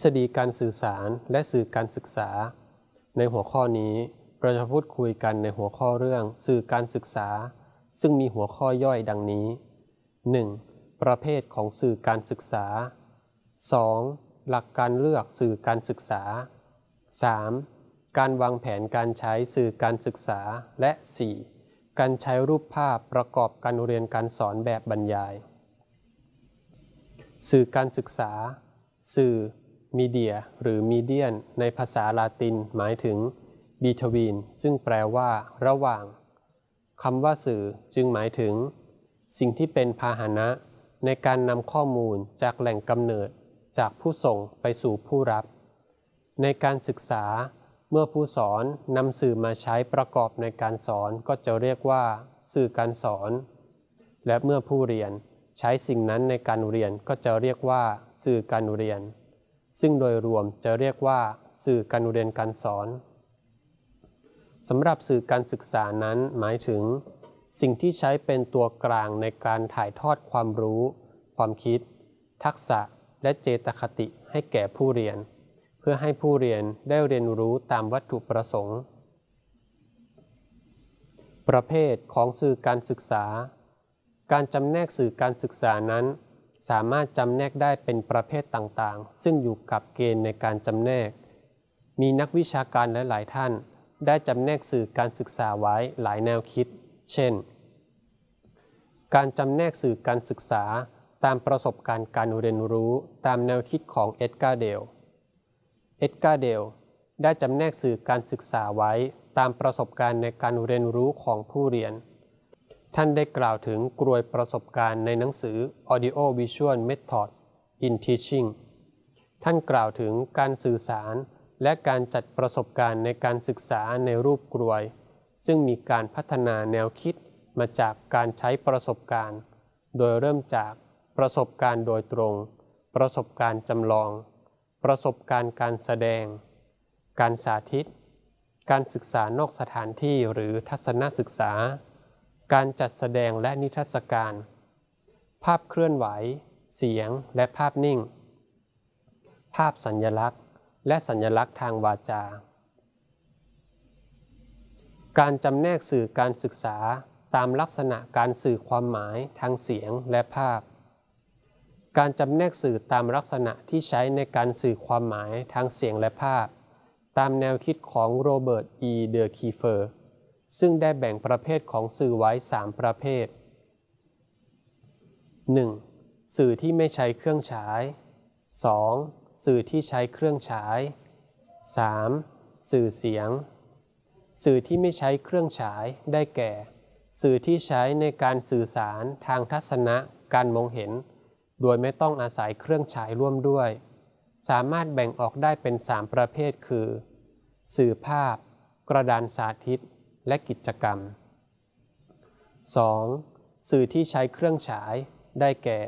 ทฤษฎีการสื่อสารและสื่อการศึกษา ในหัวข้อนี้เราจะพูดคุยกันในหัวข้อเรื่องสื่อการศึกษา ซึ่งมีหัวข้อย่อยดังนี้ 1. ประเภทของสื่อการศึกษา 2. หลักการเลือกสื่อการศึกษา 3. การวางแผนการใช้สื่อการศึกษาและ 4. การใช้รูปภาพประกอบการเรียนการสอนแบบบรรยาย สื่อการศึกษา สื่อ มีเดียหรือมีเดียน ในภาษาลาตินหมายถึง between ซึ่งแปลว่า ระหว่างคำว่าสื่อจึงหมายถึง สิ่งที่เป็นพาหนะ ในการนำข้อมูลจากแหล่งกำเนิด จากผู้ส่งไปสู่ผู้รับ ในการศึกษา เมื่อผู้สอนนำสื่อมาใช้ประกอบในการสอนก็จะเรียกว่า สื่อการสอน และเมื่อผู้เรียนใช้สิ่งนั้นในการเรียนก็จะเรียกว่า สื่อการเรียน ซึ่งโดยรวมจะเรียกว่า สื่อการเรียนการสอนสำหรับสื่อการศึกษานั้นหมายถึง สิ่งที่ใช้เป็นตัวกลางในการถ่ายทอดความรู้ ความคิด ทักษะและเจตคติให้แก่ผู้เรียน เพื่อให้ผู้เรียนได้เรียนรู้ตามวัตถุประสงค์ ประเภทของสื่อการศึกษา การจำแนกสื่อการศึกษานั้น สามารถจำแนกได้เป็นประเภทต่างๆ ซึ่งอยู่กับเกณฑ์ในการจำแนก มีนักวิชาการหลายๆท่าน ได้จำแนกสื่อการศึกษาไว้หลายแนวคิด เช่น การจำแนกสื่อการศึกษาตามประสบการณ์การเรียนรู้ตามแนวคิดของเอ็ดการ์เดล เอ็ดการ์เดลได้จำแนกสื่อการศึกษาไว้ตามประสบการณ์ในการเรียนรู้ของผู้เรียน ท่านได้กล่าวถึงกรวยประสบการณ์ในหนังสือ Audio Visual Methods in Teaching ท่านกล่าวถึงการสื่อสารและการจัดประสบการณ์ในการศึกษาในรูปกรวย ซึ่งมีการพัฒนาแนวคิดมาจากการใช้ประสบการณ์ โดยเริ่มจากประสบการณ์โดยตรง ประสบการณ์จำลอง ประสบการณ์การแสดง การสาธิต การศึกษานอกสถานที่หรือทัศนศึกษา การจัดแสดงและนิทรรศการ ภาพเคลื่อนไหว เสียงและภาพนิ่ง ภาพสัญญลักษณ์ และสัญลักษณ์ทางวาจา การจำแนกสื่อการศึกษาตามลักษณะการสื่อความหมายทางเสียงและภาพ การจำแนกสื่อตามลักษณะที่ใช้ในการสื่อความหมายทางเสียงและภาพ ตามแนวคิดของโรเบิร์ต อี เดอคีฟเฟอร์ ซึ่งได้แบ่งประเภทของสื่อไว้ 3 ประเภท 1. สื่อที่ไม่ใช้เครื่องฉาย 2. สื่อที่ใช้เครื่องฉาย 3. สื่อเสียง สื่อที่ไม่ใช้เครื่องฉายได้แก่ สื่อที่ใช้ในการสื่อสารทางทัศนะการมองเห็น โดยไม่ต้องอาศัยเครื่องฉายร่วมด้วย สามารถแบ่งออกได้เป็น 3 ประเภทคือ สื่อภาพ กระดานสาธิต และกิจกรรม 2. สื่อที่ใช้เครื่องฉาย ได้แก่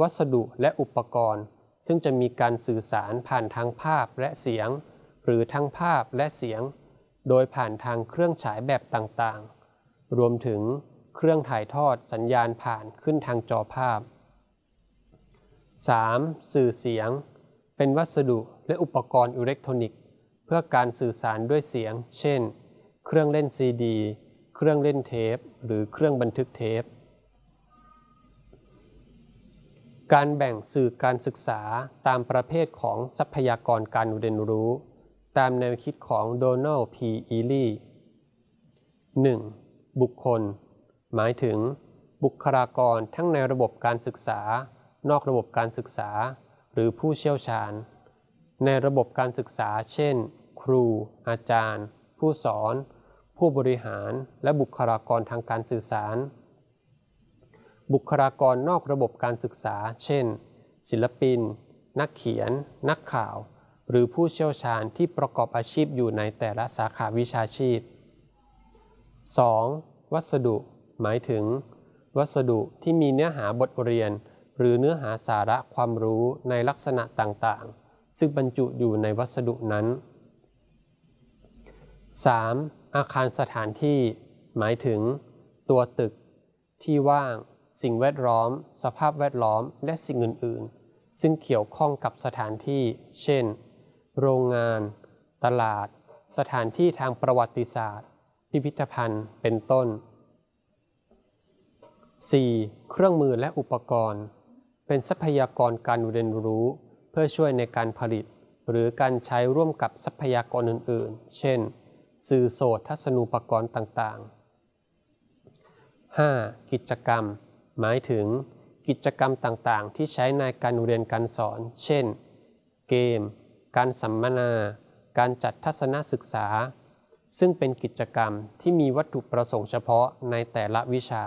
วัสดุและอุปกรณ์ ซึ่งจะมีการสื่อสารผ่านทางภาพและเสียง หรือทั้งภาพและเสียง โดยผ่านทางเครื่องฉายแบบต่างๆ รวมถึงเครื่องถ่ายทอดสัญญาณผ่านขึ้นทางจอภาพ 3. สื่อเสียง เป็นวัสดุและอุปกรณ์อิเล็กทรอนิกส์ เพื่อการสื่อสารด้วยเสียง เช่น เครื่องเล่นซีดี เครื่องเล่นเทป หรือเครื่องบันทึกเทป การแบ่งสื่อการศึกษาตามประเภทของทรัพยากรการเรียนรู้ ตามแนวคิดของโดนัลด์พีอีลี 1. บุคคล หมายถึง บุคลากรทั้งในระบบการศึกษา นอกระบบการศึกษา หรือผู้เชี่ยวชาญ ในระบบการศึกษา เช่น ครู อาจารย์ ผู้สอน ผู้บริหารและบุคลากรทางการสื่อสาร บุคลากรนอกระบบการศึกษา เช่น ศิลปิน นักเขียน นักข่าว หรือผู้เชี่ยวชาญที่ประกอบอาชีพอยู่ในแต่ละสาขาวิชาชีพ 2. วัสดุ หมายถึง วัสดุที่มีเนื้อหาบทเรียน หรือเนื้อหาสาระความรู้ในลักษณะต่างๆ ซึ่งบรรจุอยู่ในวัสดุนั้น 3. อาคารสถานที่ หมายถึง ตัวตึก ที่ว่าง สิ่งแวดล้อม สภาพแวดล้อม และสิ่งอื่นซึ่งเกี่ยวข้องกับสถานที่ เช่น โรงงาน ตลาด สถานที่ทางประวัติศาสตร์ พิพิธภัณฑ์ เป็นต้น 4. เครื่องมือและอุปกรณ์ เป็นทรัพยากรการเรียนรู้ เพื่อช่วยในการผลิต หรือการใช้ร่วมกับทรัพยากรอื่น ๆ เช่น สื่อโสตทัศนูปกรณ์ต่างๆ 5. กิจกรรม หมายถึงกิจกรรมต่างๆ ที่ใช้ในการเรียนการสอน เช่น เกม การสัมมนา การจัดทัศนศึกษา ซึ่งเป็นกิจกรรมที่มีวัตถุประสงค์เฉพาะในแต่ละวิชา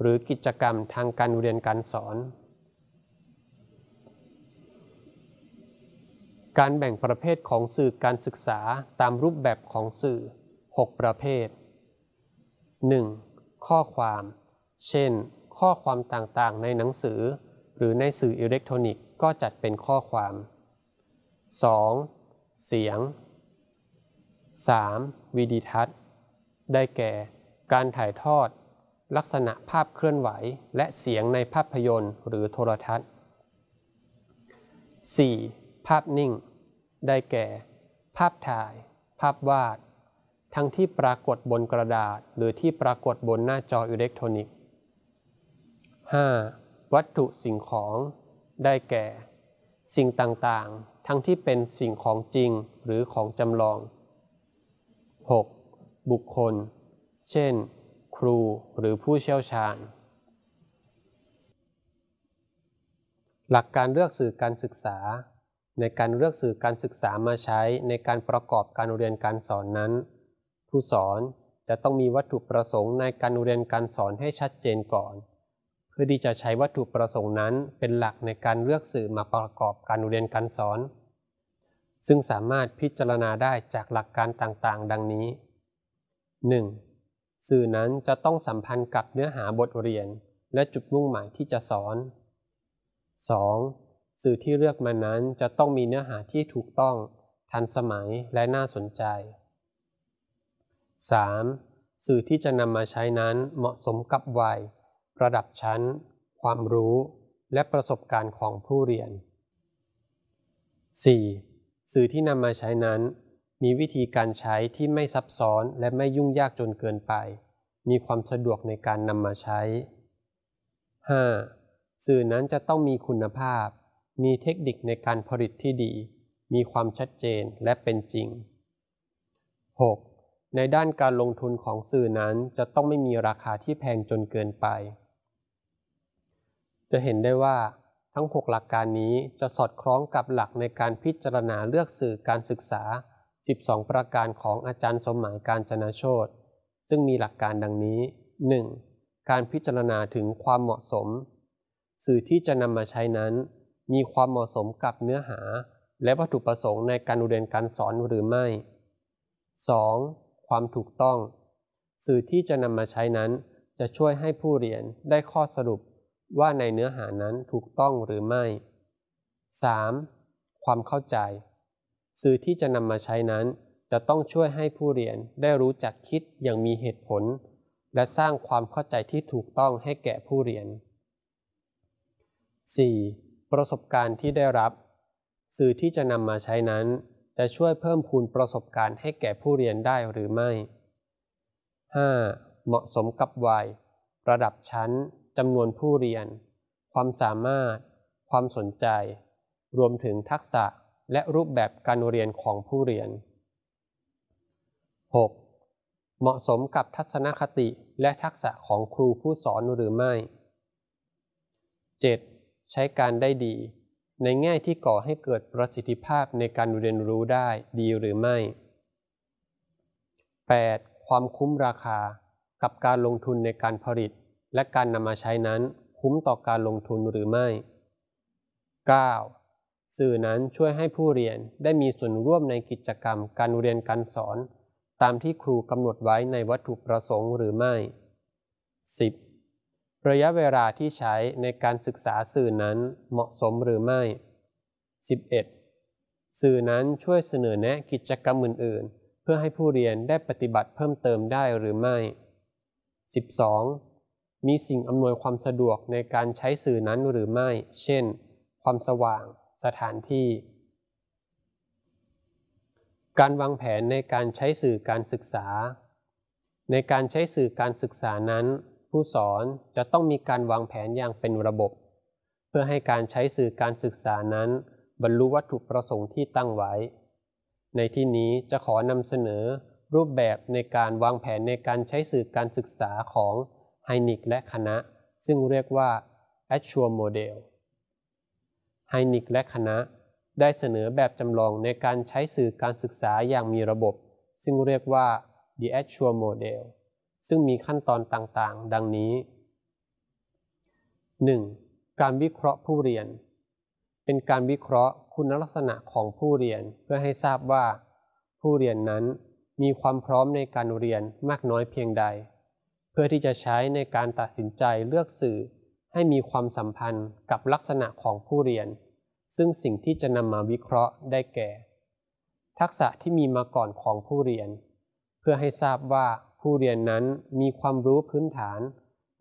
หรือกิจกรรมทางการเรียนการสอน การแบ่งประเภทของสื่อการศึกษาตามรูปแบบของสื่อ 6 ประเภท 1. ข้อความ เช่น ข้อความต่างๆ ในหนังสือ หรือในสื่ออิเล็กทรอนิกส์ก็จัดเป็นข้อความ 2. เสียง 3. วิดีทัศน์ ได้แก่ การถ่ายทอด ลักษณะภาพเคลื่อนไหว และเสียงในภาพยนตร์หรือโทรทัศน์ 4. ภาพนิ่ง ได้แก่ ภาพถ่าย ภาพวาด ทั้งที่ปรากฏบนกระดาษ หรือที่ปรากฏบนหน้าจออิเล็กทรอนิกส์ 5. วัตถุสิ่งของ ได้แก่ สิ่งต่างๆ ทั้งที่เป็นสิ่งของจริงหรือของจำลอง 6. บุคคล เช่น ครูหรือผู้เชี่ยวชาญ หลักการเลือกสื่อการศึกษา ในการเลือกสื่อการศึกษามาใช้ในการประกอบการเรียนการสอนนั้น ผู้สอนจะต้องมีวัตถุประสงค์ในการเรียนการสอนให้ชัดเจนก่อน เพื่อที่จะใช้วัตถุประสงค์นั้นเป็นหลักในการเลือกสื่อมาประกอบการเรียนการสอน ซึ่งสามารถพิจารณาได้จากหลักการต่างๆ ดังนี้ 1. สื่อนั้นจะต้องสัมพันธ์กับเนื้อหาบทเรียน และจุดมุ่งหมายที่จะสอน 2. สื่อที่เลือกมานั้นจะต้องมีเนื้อหาที่ถูกต้อง ทันสมัยและน่าสนใจ 3. สื่อที่จะนำมาใช้นั้นเหมาะสมกับวัย ระดับชั้น ความรู้ และประสบการณ์ของผู้เรียน 4. สื่อที่นำมาใช้นั้น มีวิธีการใช้ที่ไม่ซับซ้อนและไม่ยุ่งยากจนเกินไป มีความสะดวกในการนำมาใช้ 5. สื่อนั้นจะต้องมีคุณภาพ มีเทคนิคในการผลิตที่ดี มีความชัดเจนและเป็นจริง 6. ในด้านการลงทุนของสื่อนั้นจะต้องไม่มีราคาที่แพงจนเกินไป จะเห็นได้ว่า ทั้ง 6 หลักการนี้จะสอดคล้องกับหลักในการพิจารณาเลือกสื่อการศึกษา 12 ประการของอาจารย์สมหมายการจนาโชตซึ่งมีหลักการดังนี้ 1. การพิจารณาถึงความเหมาะสม สื่อที่จะนำมาใช้นั้น มีความเหมาะสมกับเนื้อหา และวัตถุประสงค์ในการเรียนการสอนหรือไม่ 2. ความถูกต้อง สื่อที่จะนำมาใช้นั้น จะช่วยให้ผู้เรียนได้ข้อสรุปว่าในเนื้อหานั้นถูกต้องหรือไม่ 3. ความเข้าใจ สื่อที่จะนำมาใช้นั้น จะต้องช่วยให้ผู้เรียนได้รู้จักคิดอย่างมีเหตุผล และสร้างความเข้าใจที่ถูกต้องให้แก่ผู้เรียน 4. ประสบการณ์ที่ได้รับ สื่อที่จะนำมาใช้นั้น จะช่วยเพิ่มพูนประสบการณ์ให้แก่ผู้เรียนได้หรือไม่ 5. เหมาะสมกับวัย ระดับชั้นจำนวนผู้เรียน ความสามารถ ความสนใจ รวมถึงทักษะและรูปแบบการเรียนของผู้เรียน 6. เหมาะสมกับทัศนคติและทักษะของครูผู้สอนหรือไม่ 7. ใช้การได้ดี ในแง่ที่ก่อให้เกิดประสิทธิภาพในการเรียนรู้ได้ดีหรือไม่ 8. ความคุ้มราคากับการลงทุนในการผลิต และการนำมาใช้นั้นคุ้มต่อการลงทุนหรือไม่ 9. สื่อนั้นช่วยให้ผู้เรียนได้มีส่วนร่วมในกิจกรรมการเรียนการสอน ตามที่ครูกำหนดไว้ในวัตถุประสงค์หรือไม่ 10. ระยะเวลาที่ใช้ในการศึกษาสื่อนั้นเหมาะสมหรือไม่ 11. สื่อนั้นช่วยเสนอแนะกิจกรรมอื่น ๆ เพื่อให้ผู้เรียนได้ปฏิบัติเพิ่มเติมได้หรือไม่ 12. มีสิ่งอำนวยความสะดวกในการใช้สื่อนั้นหรือไม่ เช่น ความสว่าง สถานที่ การวางแผนในการใช้สื่อการศึกษา ในการใช้สื่อการศึกษานั้น ผู้สอนจะต้องมีการวางแผนอย่างเป็นระบบ เพื่อให้การใช้สื่อการศึกษานั้น บรรลุวัตถุประสงค์ที่ตั้งไว้ ในที่นี้จะขอนำเสนอรูปแบบในการวางแผนในการใช้สื่อการศึกษาของไฮนิกและคณะ ซึ่งเรียกว่า Actual Model ไฮนิกและคณะ ได้เสนอแบบจำลองในการใช้สื่อการศึกษาอย่างมีระบบ ซึ่งเรียกว่า The Actual Model ซึ่งมีขั้นตอนต่างๆ ดังนี้ 1. การวิเคราะห์ผู้เรียน เป็นการวิเคราะห์คุณลักษณะของผู้เรียนเพื่อให้ทราบว่า ผู้เรียนนั้นมีความพร้อมในการเรียนมากน้อยเพียงใด เพื่อที่จะใช้ในการตัดสินใจเลือกสื่อให้มีความสัมพันธ์กับลักษณะของผู้เรียน ซึ่งสิ่งที่จะนำมาวิเคราะห์ได้แก่ ทักษะที่มีมาก่อนของผู้เรียน เพื่อให้ทราบว่า ผู้เรียนนั้นมีความรู้พื้นฐาน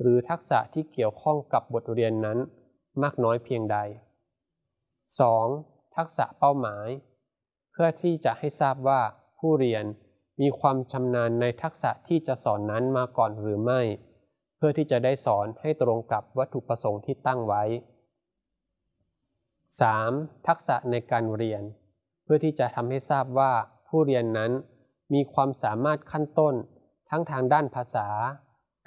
หรือทักษะที่เกี่ยวข้องกับบทเรียนนั้นมากน้อยเพียงใด 2. ทักษะเป้าหมาย เพื่อที่จะให้ทราบว่าผู้เรียนมีความชำนาญในทักษะที่จะสอนนั้นมาก่อนหรือไม่ เพื่อที่จะได้สอนให้ตรงกับวัตถุประสงค์ที่ตั้งไว้ 3. ทักษะในการเรียน เพื่อที่จะทำให้ทราบว่าผู้เรียนนั้นมีความสามารถขั้นต้น ทั้งทางด้านภาษา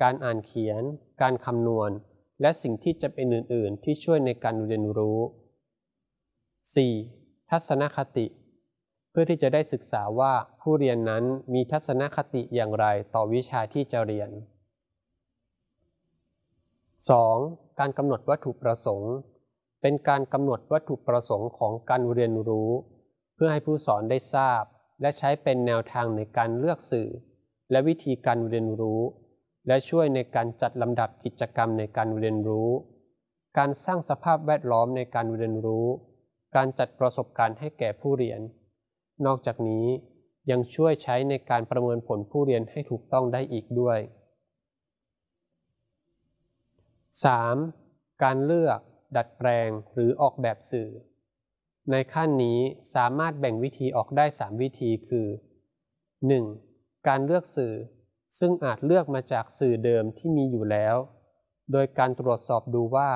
การอ่านเขียน การคำนวณ และสิ่งที่จะเป็นอื่น ๆ ที่ช่วยในการเรียนรู้ 4. ทัศนคติ เพื่อที่จะได้ศึกษาว่าผู้เรียนนั้นมีทัศนคติอย่างไรต่อวิชาที่จะเรียน 2. การกำหนดวัตถุประสงค์ เป็นการกำหนดวัตถุประสงค์ของการเรียนรู้ เพื่อให้ผู้สอนได้ทราบ และใช้เป็นแนวทางในการเลือกสื่อ และวิธีการเรียนรู้ และช่วยในการจัดลำดับกิจกรรมในการเรียนรู้ การสร้างสภาพแวดล้อมในการเรียนรู้ การจัดประสบการณ์ให้แก่ผู้เรียน นอกจากนี้ยังช่วยใช้ในการประเมินผลผู้เรียนให้ถูกต้องได้อีกด้วย 3. การเลือก ดัดแปลง หรือออกแบบสื่อ ในขั้นนี้สามารถแบ่งวิธีออกได้ 3 วิธีคือ 1. การเลือกสื่อ ซึ่งอาจเลือกมาจากสื่อเดิมที่มีอยู่แล้ว โดยการตรวจสอบดูว่า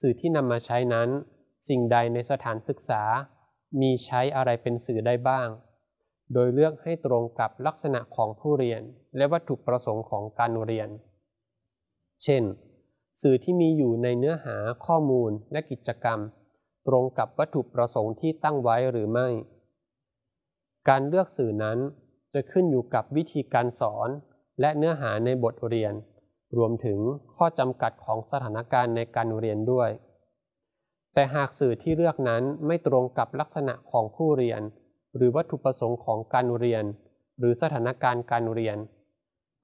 สื่อที่นำมาใช้นั้น สิ่งใดในสถานศึกษา มีใช้อะไรเป็นสื่อได้บ้าง โดยเลือกให้ตรงกับลักษณะของผู้เรียน และวัตถุประสงค์ของการเรียน เช่น สื่อที่มีอยู่ในเนื้อหาข้อมูลและกิจกรรม ตรงกับวัตถุประสงค์ที่ตั้งไว้หรือไม่ การเลือกสื่อนั้น จะขึ้นอยู่กับวิธีการสอน และเนื้อหาในบทเรียน รวมถึงข้อจำกัดของสถานการณ์ในการเรียนด้วย แต่หากสื่อที่เลือกนั้นไม่ตรงกับลักษณะของผู้เรียน หรือวัตถุประสงค์ของการเรียน หรือสถานการณ์การเรียน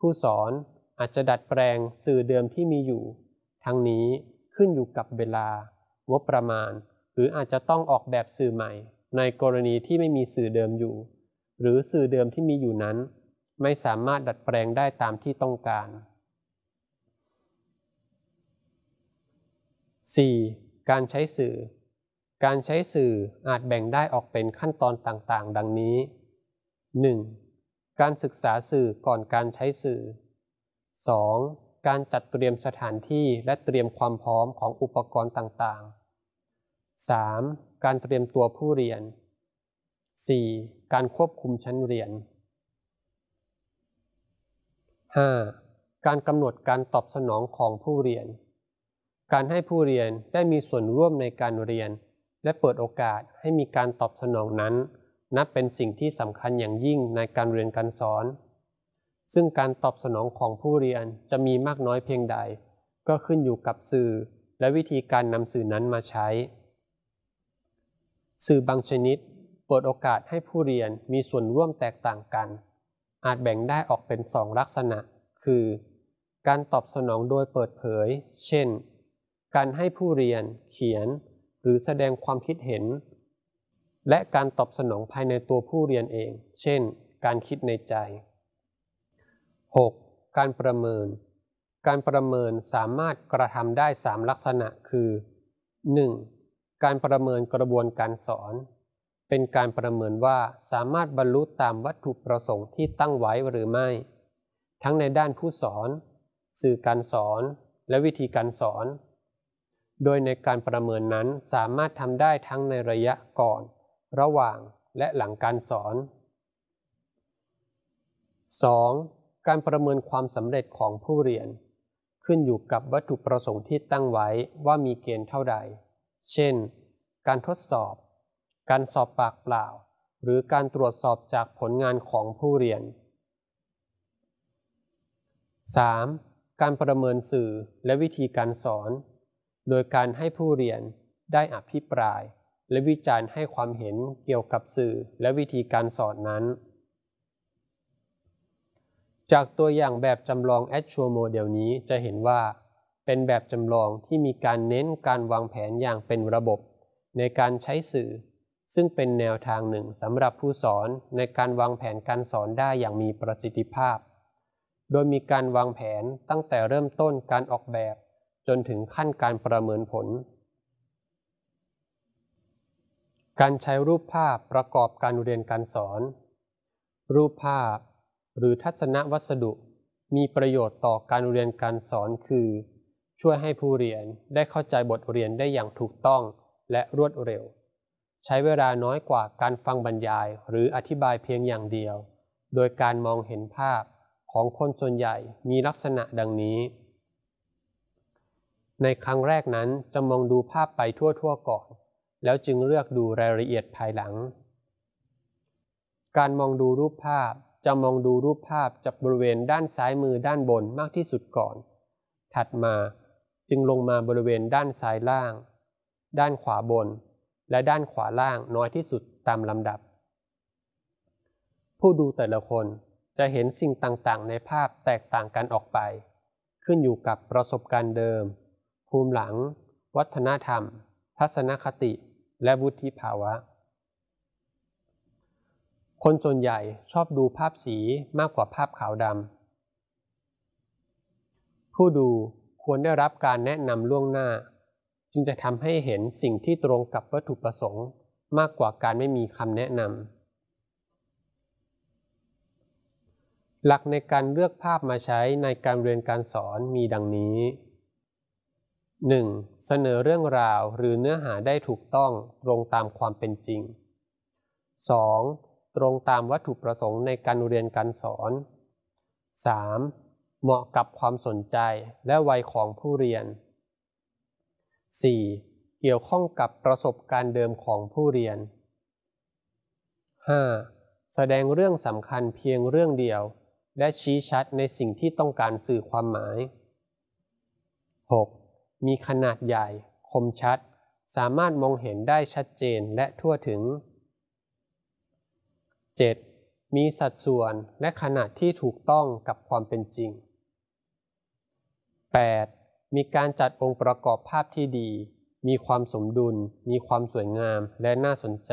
ผู้สอนอาจจะดัดแปลงสื่อเดิมที่มีอยู่ ทั้งนี้ขึ้นอยู่กับเวลางบประมาณ หรืออาจจะต้องออกแบบสื่อใหม่ ในกรณีที่ไม่มีสื่อเดิมอยู่ หรือสื่อเดิมที่มีอยู่นั้น ไม่สามารถดัดแปลงได้ตามที่ต้องการ 4. การใช้สื่อ การใช้สื่ออาจแบ่งได้ออกเป็นขั้นตอนต่างๆ ดังนี้ 1. การศึกษาสื่อก่อนการใช้สื่อ 2. การจัดเตรียมสถานที่และเตรียมความพร้อมของอุปกรณ์ต่างๆ 3. การเตรียมตัวผู้เรียน 4. การควบคุมชั้นเรียน 5. การกำหนดการตอบสนองของผู้เรียน การให้ผู้เรียนได้มีส่วนร่วมในการเรียน และเปิดโอกาสให้มีการตอบสนองนั้น นับเป็นสิ่งที่สำคัญอย่างยิ่งในการเรียนการสอน ซึ่งการตอบสนองของผู้เรียนจะมีมากน้อยเพียงใด ก็ขึ้นอยู่กับสื่อ และวิธีการนำสื่อนั้นมาใช้ สื่อบางชนิด ปิดโอกาสให้ผู้เรียนมีส่วนร่วมแตกต่างกัน อาจแบ่งได้ออกเป็นสองลักษณะ คือ การตอบสนองโดยเปิดเผย เช่น การให้ผู้เรียนเขียน หรือแสดงความคิดเห็น และการตอบสนองภายในตัวผู้เรียนเอง เช่น การคิดในใจ 6. การประเมิน การประเมินสามารถกระทำได้ 3 ลักษณะคือ 1. การประเมินกระบวนการสอน เป็นการประเมินว่าสามารถบรรลุตามวัตถุประสงค์ที่ตั้งไว้หรือไม่ ทั้งในด้านผู้สอน สื่อการสอน และวิธีการสอน โดยในการประเมินนั้นสามารถทำได้ทั้งในระยะก่อน ระหว่างและหลังการสอน 2. การประเมินความสำเร็จของผู้เรียน ขึ้นอยู่กับวัตถุประสงค์ที่ตั้งไว้ว่ามีเกณฑ์เท่าใด เช่น การทดสอบ การสอบปากเปล่า หรือการตรวจสอบจากผลงานของผู้เรียน 3. การประเมินสื่อและวิธีการสอน โดยการให้ผู้เรียนได้อภิปราย และวิจารณ์ให้ความเห็นเกี่ยวกับสื่อและวิธีการสอนนั้น จากตัวอย่างแบบจำลอง Actual Model นี้จะเห็นว่า เป็นแบบจำลองที่มีการเน้นการวางแผนอย่างเป็นระบบ ในการใช้สื่อ ซึ่งเป็นแนวทางหนึ่งสำหรับผู้สอนในการวางแผนการสอนได้อย่างมีประสิทธิภาพ โดยมีการวางแผนตั้งแต่เริ่มต้นการออกแบบ จนถึงขั้นการประเมินผล การใช้รูปภาพประกอบการเรียนการสอน รูปภาพ หรือทัศนวัสดุ มีประโยชน์ต่อการเรียนการสอนคือ ช่วยให้ผู้เรียนได้เข้าใจบทเรียนได้อย่างถูกต้องและรวดเร็ว ใช้เวลาน้อยกว่าการฟังบรรยายหรืออธิบายเพียงอย่างเดียว โดยการมองเห็นภาพของคนส่วนใหญ่มีลักษณะดังนี้ ในครั้งแรกนั้นจะมองดูภาพไปทั่วๆก่อน แล้วจึงเลือกดูรายละเอียดภายหลัง การมองดูรูปภาพจะมองดูรูปภาพจากบริเวณด้านซ้ายมือด้านบนมากที่สุดก่อน ถัดมาจึงลงมาบริเวณด้านซ้ายล่าง ด้านขวาบน และด้านขวาล่างน้อยที่สุดตามลำดับ ผู้ดูแต่ละคนจะเห็นสิ่งต่างๆ ในภาพแตกต่างกันออกไป ขึ้นอยู่กับประสบการณ์เดิม ภูมิหลัง วัฒนธรรม ทัศนคติ และวุฒิภาวะ คนส่วนใหญ่ชอบดูภาพสีมากกว่าภาพขาวดำผู้ดูควรได้รับการแนะนำล่วงหน้า จึงจะทำให้เห็นสิ่งที่ตรงกับวัตถุประสงค์ มากกว่าการไม่มีคำแนะนำหลักในการเลือกภาพมาใช้ในการเรียนการสอนมีดังนี้ 1. เสนอเรื่องราวหรือเนื้อหาได้ถูกต้องตรงตามความเป็นจริง 2. ตรงตามวัตถุประสงค์ในการเรียนการสอน 3. เหมาะกับความสนใจและวัยของผู้เรียน 4. เกี่ยวข้องกับประสบการณ์เดิมของผู้เรียน 5. แสดงเรื่องสำคัญเพียงเรื่องเดียว และชี้ชัดในสิ่งที่ต้องการสื่อความหมาย 6. มีขนาดใหญ่ คมชัด สามารถมองเห็นได้ชัดเจนและทั่วถึง 7. มีสัดส่วนและขนาดที่ถูกต้องกับความเป็นจริง 8. มีการจัดองค์ประกอบภาพที่ดี มีความสมดุล มีความสวยงามและน่าสนใจ